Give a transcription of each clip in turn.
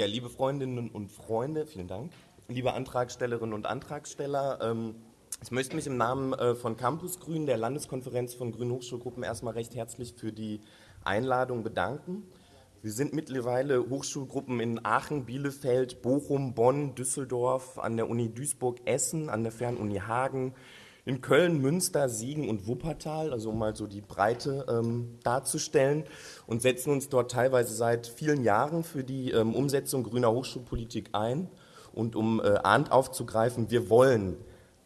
Ja, liebe Freundinnen und Freunde, vielen Dank. Liebe Antragstellerinnen und Antragsteller, ähm, ich möchte mich im Namen äh, von Campus Grün, der Landeskonferenz von Grünen Hochschulgruppen, erstmal recht herzlich für die Einladung bedanken. Wir sind mittlerweile Hochschulgruppen in Aachen, Bielefeld, Bochum, Bonn, Düsseldorf, an der Uni Duisburg-Essen, an der Fernuni Hagen, in Köln, Münster, Siegen und Wuppertal, also um mal so die Breite ähm, darzustellen und setzen uns dort teilweise seit vielen Jahren für die ähm, Umsetzung grüner Hochschulpolitik ein. Und um äh, ahnt aufzugreifen, wir wollen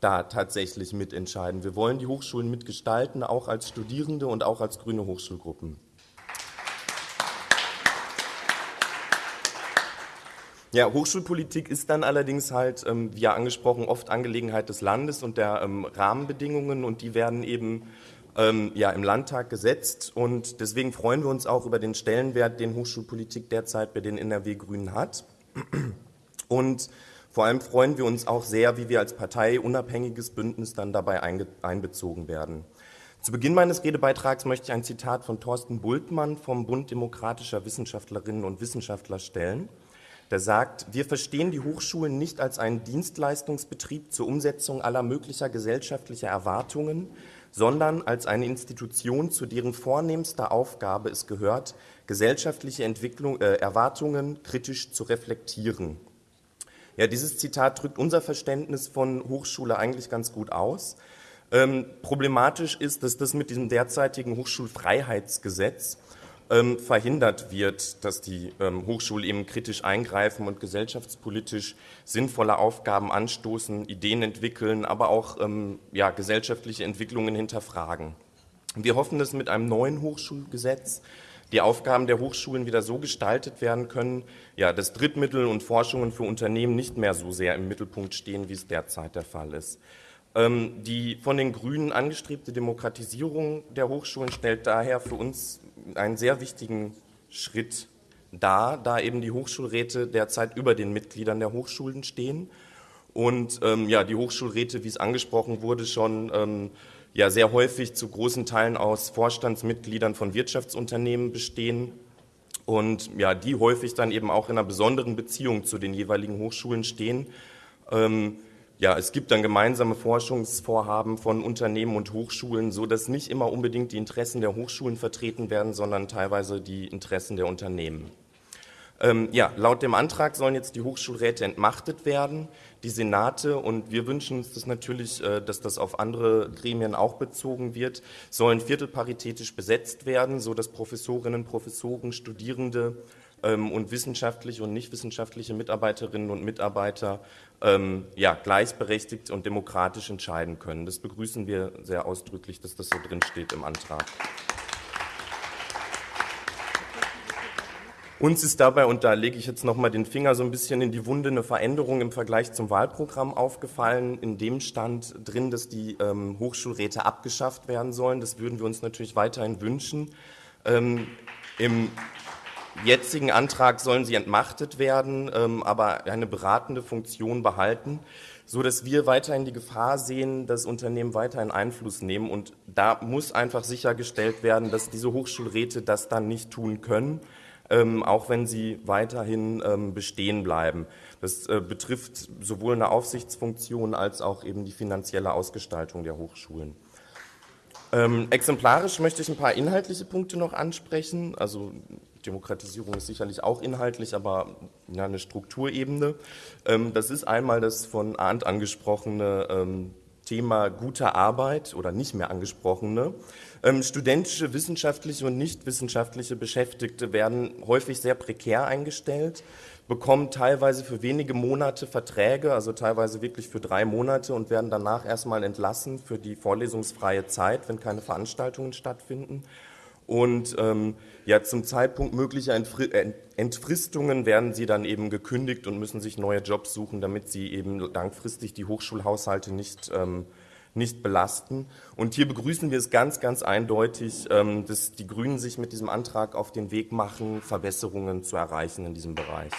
da tatsächlich mitentscheiden. Wir wollen die Hochschulen mitgestalten, auch als Studierende und auch als grüne Hochschulgruppen. Ja, Hochschulpolitik ist dann allerdings halt, ähm, wie ja angesprochen, oft Angelegenheit des Landes und der ähm, Rahmenbedingungen und die werden eben ähm, ja, im Landtag gesetzt und deswegen freuen wir uns auch über den Stellenwert, den Hochschulpolitik derzeit bei den NRW-Grünen hat. Und vor allem freuen wir uns auch sehr, wie wir als Partei unabhängiges Bündnis dann dabei einbezogen werden. Zu Beginn meines Redebeitrags möchte ich ein Zitat von Thorsten Bultmann vom Bund demokratischer Wissenschaftlerinnen und Wissenschaftler stellen der sagt, wir verstehen die Hochschulen nicht als einen Dienstleistungsbetrieb zur Umsetzung aller möglicher gesellschaftlicher Erwartungen, sondern als eine Institution, zu deren vornehmster Aufgabe es gehört, gesellschaftliche Entwicklung, äh, Erwartungen kritisch zu reflektieren. Ja, dieses Zitat drückt unser Verständnis von Hochschule eigentlich ganz gut aus. Ähm, problematisch ist, dass das mit diesem derzeitigen Hochschulfreiheitsgesetz ähm, verhindert wird, dass die ähm, Hochschulen eben kritisch eingreifen und gesellschaftspolitisch sinnvolle Aufgaben anstoßen, Ideen entwickeln, aber auch ähm, ja, gesellschaftliche Entwicklungen hinterfragen. Wir hoffen, dass mit einem neuen Hochschulgesetz die Aufgaben der Hochschulen wieder so gestaltet werden können, ja, dass Drittmittel und Forschungen für Unternehmen nicht mehr so sehr im Mittelpunkt stehen, wie es derzeit der Fall ist. Ähm, die von den Grünen angestrebte Demokratisierung der Hochschulen stellt daher für uns einen sehr wichtigen Schritt dar, da eben die Hochschulräte derzeit über den Mitgliedern der Hochschulen stehen und ähm, ja, die Hochschulräte, wie es angesprochen wurde, schon ähm, ja, sehr häufig zu großen Teilen aus Vorstandsmitgliedern von Wirtschaftsunternehmen bestehen und ja, die häufig dann eben auch in einer besonderen Beziehung zu den jeweiligen Hochschulen stehen. Ähm, ja, es gibt dann gemeinsame Forschungsvorhaben von Unternehmen und Hochschulen, so dass nicht immer unbedingt die Interessen der Hochschulen vertreten werden, sondern teilweise die Interessen der Unternehmen. Ähm, ja, laut dem Antrag sollen jetzt die Hochschulräte entmachtet werden, die Senate, und wir wünschen uns das natürlich, äh, dass das auf andere Gremien auch bezogen wird, sollen viertelparitätisch besetzt werden, so dass Professorinnen, Professoren, Studierende und wissenschaftliche und nicht wissenschaftliche Mitarbeiterinnen und Mitarbeiter ähm, ja, gleichberechtigt und demokratisch entscheiden können. Das begrüßen wir sehr ausdrücklich, dass das so drin steht im Antrag. Uns ist dabei, und da lege ich jetzt nochmal den Finger so ein bisschen in die Wunde, eine Veränderung im Vergleich zum Wahlprogramm aufgefallen. In dem stand drin, dass die ähm, Hochschulräte abgeschafft werden sollen. Das würden wir uns natürlich weiterhin wünschen. Ähm, Im jetzigen Antrag sollen sie entmachtet werden, ähm, aber eine beratende Funktion behalten, so dass wir weiterhin die Gefahr sehen, dass Unternehmen weiterhin Einfluss nehmen. Und da muss einfach sichergestellt werden, dass diese Hochschulräte das dann nicht tun können, ähm, auch wenn sie weiterhin ähm, bestehen bleiben. Das äh, betrifft sowohl eine Aufsichtsfunktion als auch eben die finanzielle Ausgestaltung der Hochschulen. Ähm, exemplarisch möchte ich ein paar inhaltliche Punkte noch ansprechen. Also Demokratisierung ist sicherlich auch inhaltlich, aber ja, eine Strukturebene. Ähm, das ist einmal das von Arndt angesprochene ähm, Thema guter Arbeit oder nicht mehr angesprochene. Ähm, studentische, wissenschaftliche und nicht wissenschaftliche Beschäftigte werden häufig sehr prekär eingestellt, bekommen teilweise für wenige Monate Verträge, also teilweise wirklich für drei Monate und werden danach erstmal entlassen für die vorlesungsfreie Zeit, wenn keine Veranstaltungen stattfinden. Und ähm, ja, zum Zeitpunkt möglicher Entfristungen werden sie dann eben gekündigt und müssen sich neue Jobs suchen, damit sie eben langfristig die Hochschulhaushalte nicht, ähm, nicht belasten. Und hier begrüßen wir es ganz, ganz eindeutig, ähm, dass die Grünen sich mit diesem Antrag auf den Weg machen, Verbesserungen zu erreichen in diesem Bereich.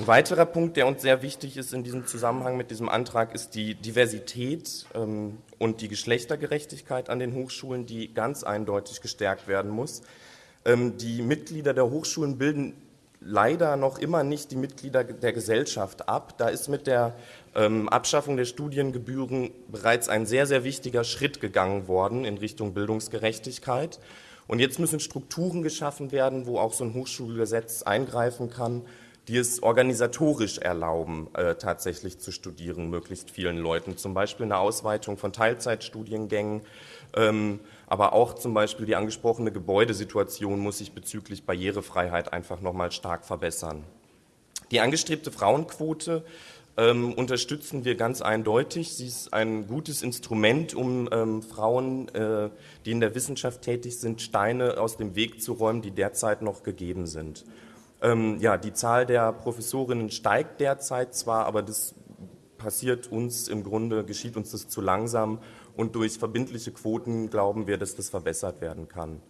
Ein weiterer Punkt, der uns sehr wichtig ist in diesem Zusammenhang mit diesem Antrag, ist die Diversität ähm, und die Geschlechtergerechtigkeit an den Hochschulen, die ganz eindeutig gestärkt werden muss. Ähm, die Mitglieder der Hochschulen bilden leider noch immer nicht die Mitglieder der Gesellschaft ab. Da ist mit der ähm, Abschaffung der Studiengebühren bereits ein sehr, sehr wichtiger Schritt gegangen worden in Richtung Bildungsgerechtigkeit. Und jetzt müssen Strukturen geschaffen werden, wo auch so ein Hochschulgesetz eingreifen kann, die es organisatorisch erlauben, äh, tatsächlich zu studieren, möglichst vielen Leuten. Zum Beispiel eine Ausweitung von Teilzeitstudiengängen, ähm, aber auch zum Beispiel die angesprochene Gebäudesituation muss sich bezüglich Barrierefreiheit einfach nochmal stark verbessern. Die angestrebte Frauenquote ähm, unterstützen wir ganz eindeutig. Sie ist ein gutes Instrument, um ähm, Frauen, äh, die in der Wissenschaft tätig sind, Steine aus dem Weg zu räumen, die derzeit noch gegeben sind. Ähm, ja, die Zahl der Professorinnen steigt derzeit zwar, aber das passiert uns im Grunde, geschieht uns das zu langsam und durch verbindliche Quoten glauben wir, dass das verbessert werden kann.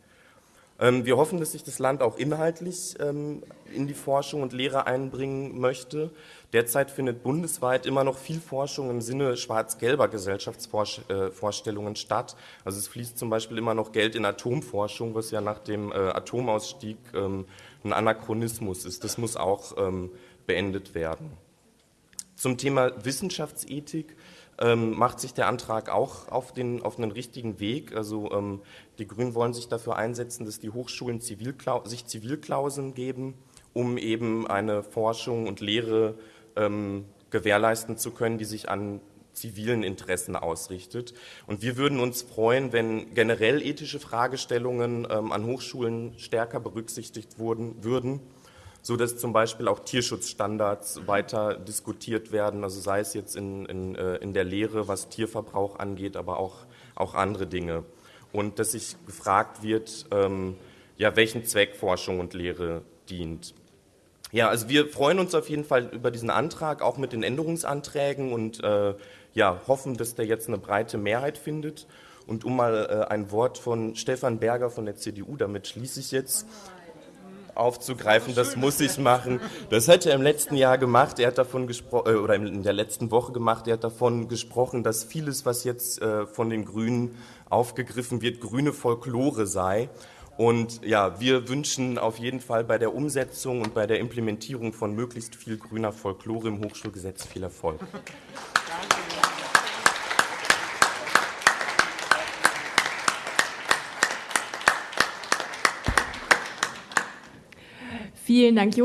Ähm, wir hoffen, dass sich das Land auch inhaltlich ähm, in die Forschung und Lehre einbringen möchte. Derzeit findet bundesweit immer noch viel Forschung im Sinne schwarz-gelber Gesellschaftsvorstellungen statt. Also es fließt zum Beispiel immer noch Geld in Atomforschung, was ja nach dem äh, Atomausstieg ähm, ein Anachronismus ist. Das muss auch beendet werden. Zum Thema Wissenschaftsethik ähm, macht sich der Antrag auch auf den, auf einen richtigen Weg. Also ähm, die Grünen wollen sich dafür einsetzen, dass die Hochschulen Zivilklau sich Zivilklauseln geben, um eben eine Forschung und Lehre ähm, gewährleisten zu können, die sich an zivilen Interessen ausrichtet. Und wir würden uns freuen, wenn generell ethische Fragestellungen ähm, an Hochschulen stärker berücksichtigt wurden, würden so dass zum Beispiel auch Tierschutzstandards weiter diskutiert werden, also sei es jetzt in, in, äh, in der Lehre, was Tierverbrauch angeht, aber auch, auch andere Dinge. Und dass sich gefragt wird, ähm, ja, welchen Zweck Forschung und Lehre dient. Ja, also wir freuen uns auf jeden Fall über diesen Antrag, auch mit den Änderungsanträgen und äh, ja, hoffen, dass der jetzt eine breite Mehrheit findet. Und um mal äh, ein Wort von Stefan Berger von der CDU, damit schließe ich jetzt aufzugreifen, das muss ich machen. Das hat er im letzten Jahr gemacht, er hat davon gesprochen, äh, oder in der letzten Woche gemacht, er hat davon gesprochen, dass vieles, was jetzt äh, von den Grünen aufgegriffen wird, grüne Folklore sei. Und ja, wir wünschen auf jeden Fall bei der Umsetzung und bei der Implementierung von möglichst viel grüner Folklore im Hochschulgesetz viel Erfolg. Vielen Dank, Jonas.